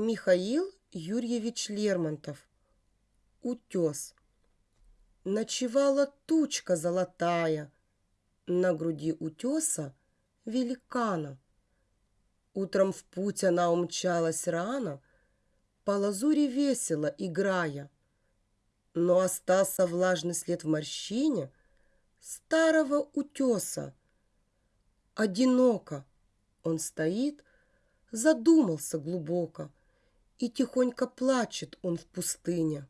Михаил Юрьевич Лермонтов. Утес. Ночевала тучка золотая На груди утеса великана. Утром в путь она умчалась рано, По лазури весело играя. Но остался влажный след в морщине Старого утеса. Одиноко он стоит, задумался глубоко, И тихонько плачет он в пустыне.